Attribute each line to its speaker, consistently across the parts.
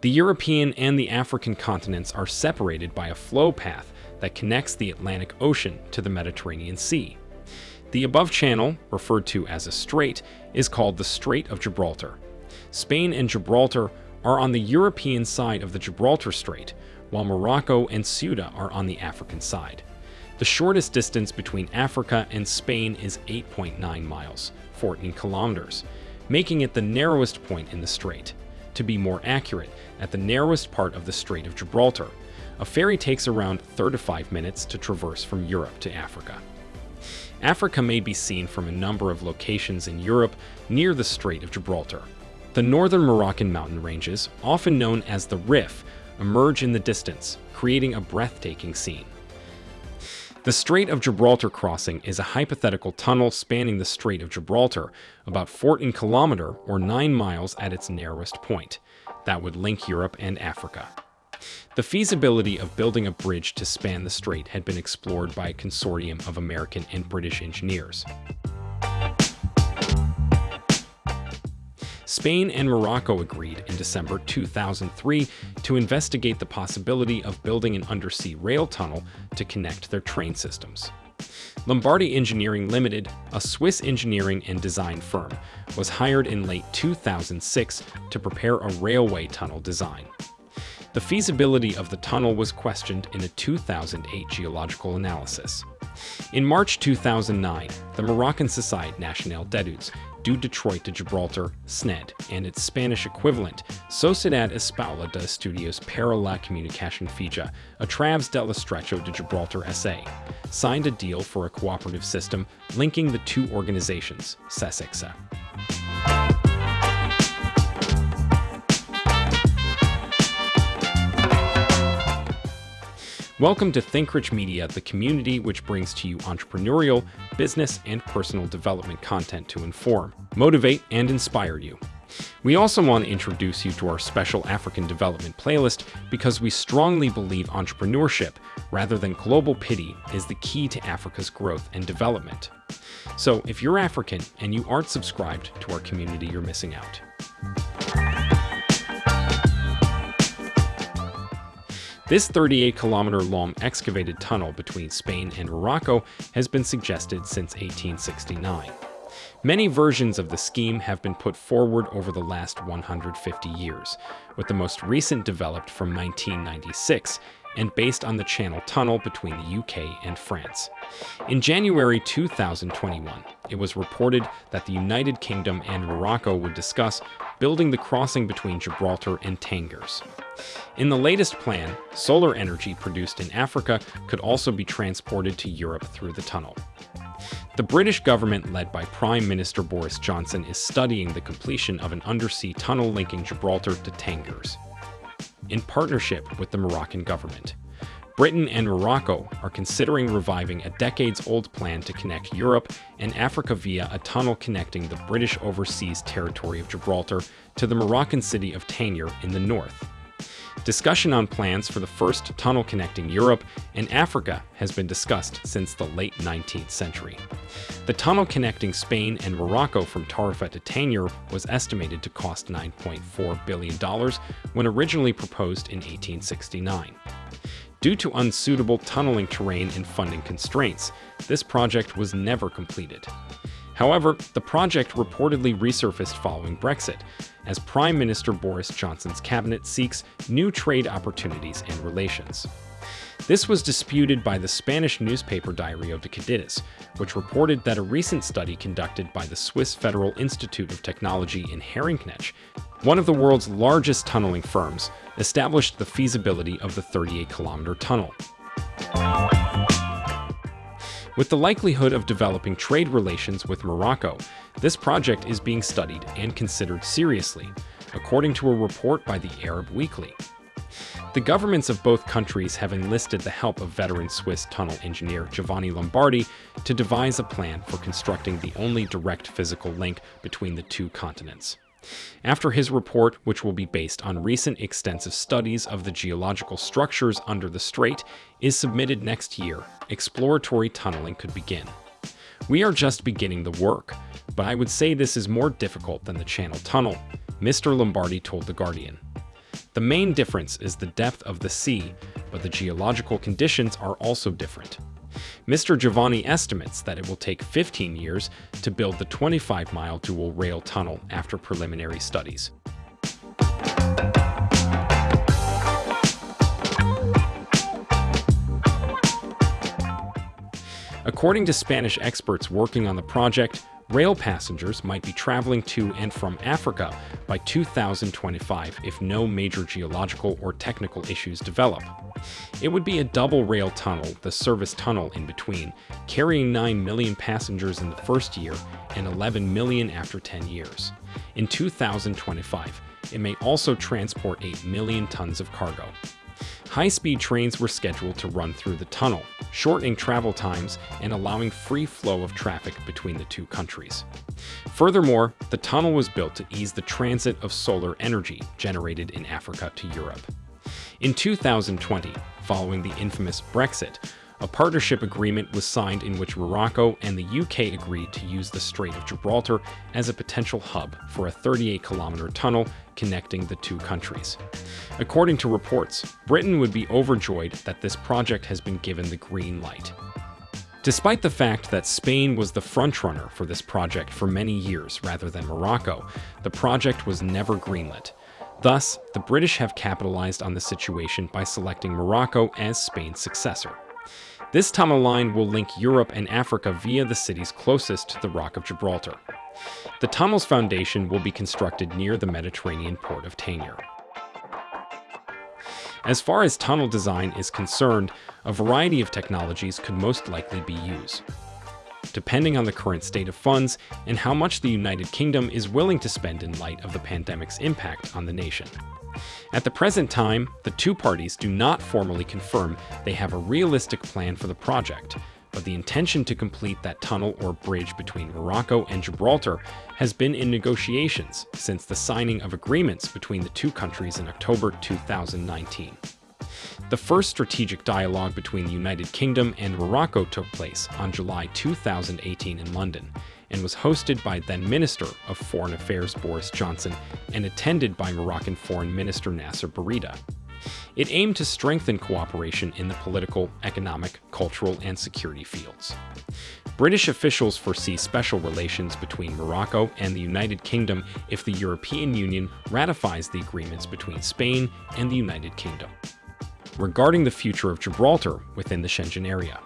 Speaker 1: The European and the African continents are separated by a flow path that connects the Atlantic Ocean to the Mediterranean Sea. The above channel, referred to as a strait, is called the Strait of Gibraltar. Spain and Gibraltar are on the European side of the Gibraltar Strait, while Morocco and Ceuta are on the African side. The shortest distance between Africa and Spain is 8.9 miles, 14 kilometers, making it the narrowest point in the strait. To be more accurate, at the narrowest part of the Strait of Gibraltar, a ferry takes around 35 minutes to traverse from Europe to Africa. Africa may be seen from a number of locations in Europe near the Strait of Gibraltar. The northern Moroccan mountain ranges, often known as the Rif, emerge in the distance, creating a breathtaking scene. The Strait of Gibraltar crossing is a hypothetical tunnel spanning the Strait of Gibraltar, about 14 kilometer or 9 miles at its narrowest point, that would link Europe and Africa. The feasibility of building a bridge to span the strait had been explored by a consortium of American and British engineers. Spain and Morocco agreed in December 2003 to investigate the possibility of building an undersea rail tunnel to connect their train systems. Lombardi Engineering Limited, a Swiss engineering and design firm, was hired in late 2006 to prepare a railway tunnel design. The feasibility of the tunnel was questioned in a 2008 geological analysis. In March 2009, the Moroccan Societe Nationale d'Etudes du Detroit to Gibraltar, SNED, and its Spanish equivalent, Sociedad Española de Estudios para la Comunicación Fija, a Través del Estrecho de Gibraltar SA, signed a deal for a cooperative system linking the two organizations, SECEGSA. Welcome to ThinkRich Media, the community which brings to you entrepreneurial, business, and personal development content to inform, motivate, and inspire you. We also want to introduce you to our special African development playlist because we strongly believe entrepreneurship, rather than global pity, is the key to Africa's growth and development. So if you're African and you aren't subscribed to our community, you're missing out. This 38 kilometer long excavated tunnel between Spain and Morocco has been suggested since 1869. Many versions of the scheme have been put forward over the last 150 years, with the most recent developed from 1996 and based on the Channel Tunnel between the UK and France. In January 2021, it was reported that the United Kingdom and Morocco would discuss building the crossing between Gibraltar and Tangiers. In the latest plan, solar energy produced in Africa could also be transported to Europe through the tunnel. The British government, led by Prime Minister Boris Johnson, is studying the completion of an undersea tunnel linking Gibraltar to Tangiers, in partnership with the Moroccan government. Britain and Morocco are considering reviving a decades-old plan to connect Europe and Africa via a tunnel connecting the British overseas territory of Gibraltar to the Moroccan city of Tangier in the north. Discussion on plans for the first tunnel connecting Europe and Africa has been discussed since the late 19th century. The tunnel connecting Spain and Morocco from Tarifa to Tangier was estimated to cost $9.4 billion when originally proposed in 1869. Due to unsuitable tunneling terrain and funding constraints, this project was never completed. However, the project reportedly resurfaced following Brexit, as Prime Minister Boris Johnson's cabinet seeks new trade opportunities and relations. This was disputed by the Spanish newspaper Diario de Cádiz, which reported that a recent study conducted by the Swiss Federal Institute of Technology in Herrenknecht, one of the world's largest tunneling firms, established the feasibility of the 38-kilometer tunnel. With the likelihood of developing trade relations with Morocco, this project is being studied and considered seriously, according to a report by the Arab Weekly. The governments of both countries have enlisted the help of veteran Swiss tunnel engineer Giovanni Lombardi to devise a plan for constructing the only direct physical link between the two continents. After his report, which will be based on recent extensive studies of the geological structures under the strait, is submitted next year, exploratory tunneling could begin. We are just beginning the work, but I would say this is more difficult than the Channel Tunnel, Mr. Lombardi told The Guardian. The main difference is the depth of the sea, but the geological conditions are also different. Mr. Giovanni estimates that it will take 15 years to build the 25-mile dual rail tunnel after preliminary studies. According to Spanish experts working on the project, rail passengers might be traveling to and from Africa by 2025 if no major geological or technical issues develop. It would be a double rail tunnel, the service tunnel in between, carrying 9 million passengers in the first year and 11 million after 10 years. In 2025, it may also transport 8 million tons of cargo. High-speed trains were scheduled to run through the tunnel, shortening travel times and allowing free flow of traffic between the two countries. Furthermore, the tunnel was built to ease the transit of solar energy generated in Africa to Europe. In 2020, following the infamous Brexit, a partnership agreement was signed in which Morocco and the UK agreed to use the Strait of Gibraltar as a potential hub for a 38-kilometer tunnel connecting the two countries. According to reports, Britain would be overjoyed that this project has been given the green light. Despite the fact that Spain was the frontrunner for this project for many years rather than Morocco, the project was never greenlit. Thus, the British have capitalized on the situation by selecting Morocco as Spain's successor. This tunnel line will link Europe and Africa via the cities closest to the Rock of Gibraltar. The tunnel's foundation will be constructed near the Mediterranean port of Tangier. As far as tunnel design is concerned, a variety of technologies could most likely be used, depending on the current state of funds and how much the United Kingdom is willing to spend in light of the pandemic's impact on the nation. At the present time, the two parties do not formally confirm they have a realistic plan for the project, but the intention to complete that tunnel or bridge between Morocco and Gibraltar has been in negotiations since the signing of agreements between the two countries in October 2019. The first strategic dialogue between the United Kingdom and Morocco took place on July 2018 in London, and was hosted by then Minister of Foreign Affairs Boris Johnson and attended by Moroccan Foreign Minister Nasser Bourita. It aimed to strengthen cooperation in the political, economic, cultural, and security fields. British officials foresee special relations between Morocco and the United Kingdom if the European Union ratifies the agreements between Spain and the United Kingdom. Regarding the future of Gibraltar within the Schengen area,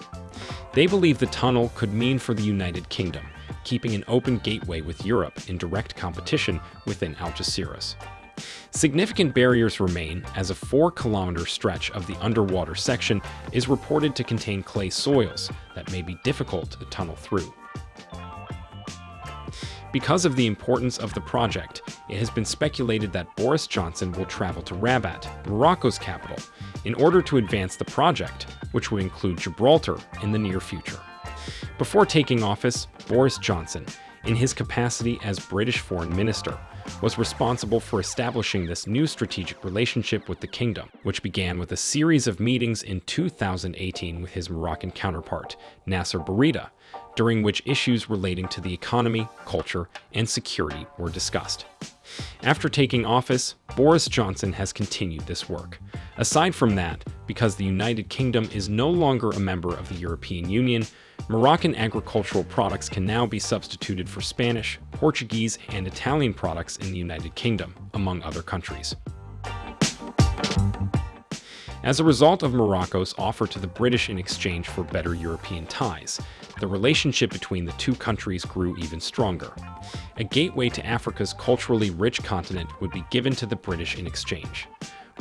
Speaker 1: they believe the tunnel could mean for the United Kingdom keeping an open gateway with Europe in direct competition within Algeciras. Significant barriers remain as a 4-kilometer stretch of the underwater section is reported to contain clay soils that may be difficult to tunnel through. Because of the importance of the project, it has been speculated that Boris Johnson will travel to Rabat, Morocco's capital, in order to advance the project, which would include Gibraltar in the near future. Before taking office, Boris Johnson, in his capacity as British Foreign Minister, was responsible for establishing this new strategic relationship with the kingdom, which began with a series of meetings in 2018 with his Moroccan counterpart, Nasser Bourita, during which issues relating to the economy, culture, and security were discussed. After taking office, Boris Johnson has continued this work. Aside from that, because the United Kingdom is no longer a member of the European Union, Moroccan agricultural products can now be substituted for Spanish, Portuguese, and Italian products in the United Kingdom, among other countries. As a result of Morocco's offer to the British in exchange for better European ties, the relationship between the two countries grew even stronger. A gateway to Africa's culturally rich continent would be given to the British in exchange.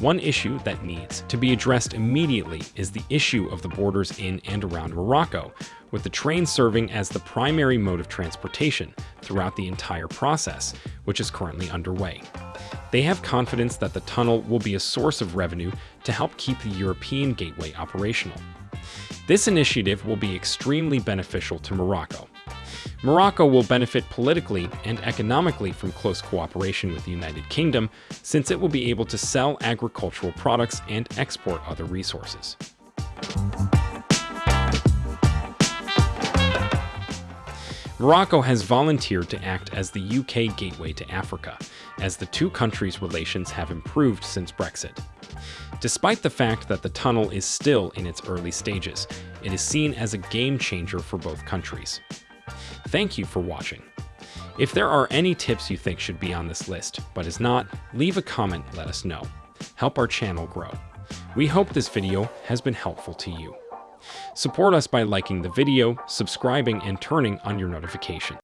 Speaker 1: One issue that needs to be addressed immediately is the issue of the borders in and around Morocco, with the train serving as the primary mode of transportation throughout the entire process, which is currently underway. They have confidence that the tunnel will be a source of revenue to help keep the European gateway operational. This initiative will be extremely beneficial to Morocco, Morocco will benefit politically and economically from close cooperation with the United Kingdom, since it will be able to sell agricultural products and export other resources. Morocco has volunteered to act as the UK gateway to Africa, as the two countries' relations have improved since Brexit. Despite the fact that the tunnel is still in its early stages, it is seen as a game changer for both countries. Thank you for watching. If there are any tips you think should be on this list, but is not, leave a comment let us know. Help our channel grow. We hope this video has been helpful to you. Support us by liking the video, subscribing, and turning on your notification.